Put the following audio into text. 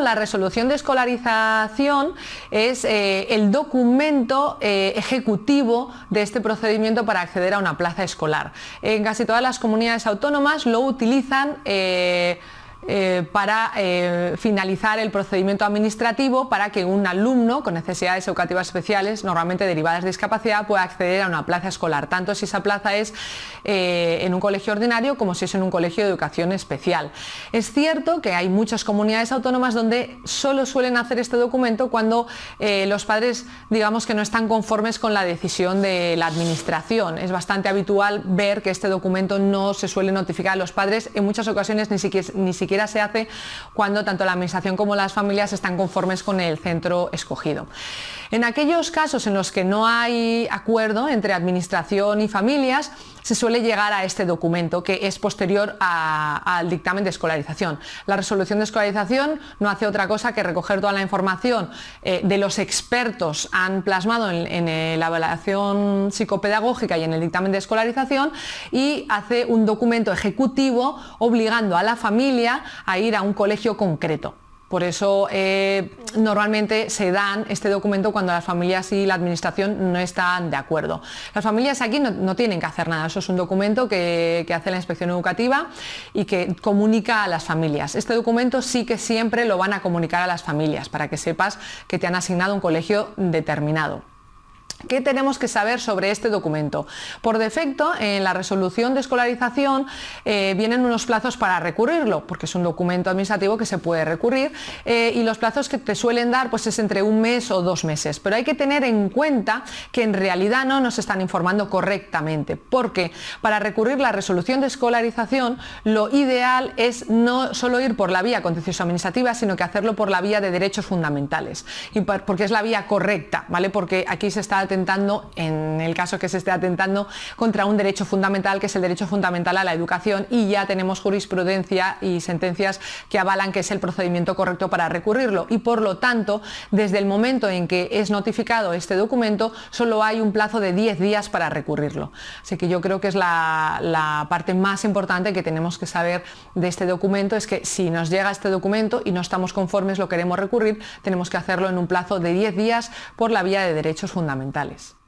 La resolución de escolarización es eh, el documento eh, ejecutivo de este procedimiento para acceder a una plaza escolar. En casi todas las comunidades autónomas lo utilizan eh, eh, para eh, finalizar el procedimiento administrativo para que un alumno con necesidades educativas especiales, normalmente derivadas de discapacidad, pueda acceder a una plaza escolar, tanto si esa plaza es eh, en un colegio ordinario como si es en un colegio de educación especial. Es cierto que hay muchas comunidades autónomas donde solo suelen hacer este documento cuando los padres digamos que no están conformes con la decisión de la administración. Es bastante habitual ver que este documento no se suele notificar a los padres, en muchas ocasiones ni siquiera, ni siquiera se hace cuando tanto la administración como las familias están conformes con el centro escogido. En aquellos casos en los que no hay acuerdo entre administración y familias, se suele llegar a este documento que es posterior al dictamen de escolarización. La resolución de escolarización no hace otra cosa que recoger toda la información eh, de los expertos han plasmado en, la evaluación psicopedagógica y en el dictamen de escolarización y hace un documento ejecutivo obligando a la familia a ir a un colegio concreto. Por eso eh, normalmente se dan este documento cuando las familias y la administración no están de acuerdo. Las familias aquí no, tienen que hacer nada, eso es un documento que, que, hace la inspección educativa y que comunica a las familias. Este documento sí que siempre lo van a comunicar a las familias para que sepas que te han asignado un colegio determinado. ¿Qué tenemos que saber sobre este documento? Por defecto, en la resolución de escolarización eh, vienen unos plazos para recurrirlo, porque es un documento administrativo que se puede recurrir eh, y los plazos que te suelen dar pues es entre un mes o dos meses. Pero hay que tener en cuenta que en realidad no nos están informando correctamente, porque para recurrir la resolución de escolarización lo ideal es no solo ir por la vía contencioso administrativa, sino que hacerlo por la vía de derechos fundamentales, y porque es la vía correcta, ¿vale? porque aquí se está atentando, en el caso que se esté atentando, contra un derecho fundamental, que es el derecho fundamental a la educación, y ya tenemos jurisprudencia y sentencias que avalan que es el procedimiento correcto para recurrirlo. Y por lo tanto, desde el momento en que es notificado este documento, solo hay un plazo de 10 días para recurrirlo. Así que yo creo que es la, parte más importante que tenemos que saber de este documento, es que si nos llega este documento y no estamos conformes, lo queremos recurrir, tenemos que hacerlo en un plazo de 10 días por la vía de derechos fundamentales estatales.